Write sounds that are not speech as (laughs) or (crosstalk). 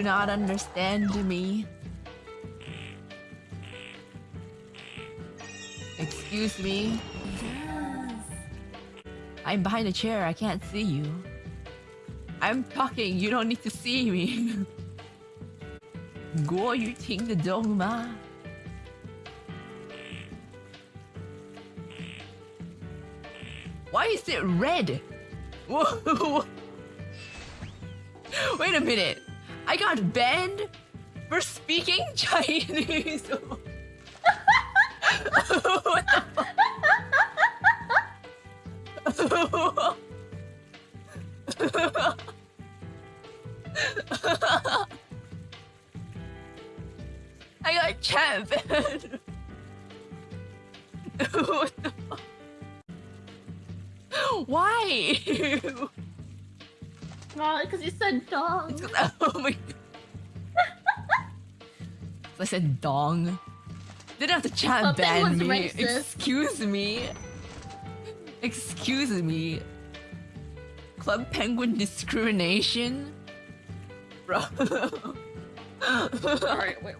do not understand me. Excuse me. Yes. I'm behind a chair. I can't see you. I'm talking. You don't need to see me. (laughs) Go, you think the dogma. Why is it red? (laughs) Whoa! Wait a minute. I got banned for speaking (laughs) Chinese. (laughs) (laughs) I got banned. Why? Well, because you said dong. It's 'cause- (laughs) oh my god. I said dong. Didn't have to chat that ban me. racist. Excuse me. Excuse me. Club Penguin discrimination? (laughs) Bro. Alright, wait.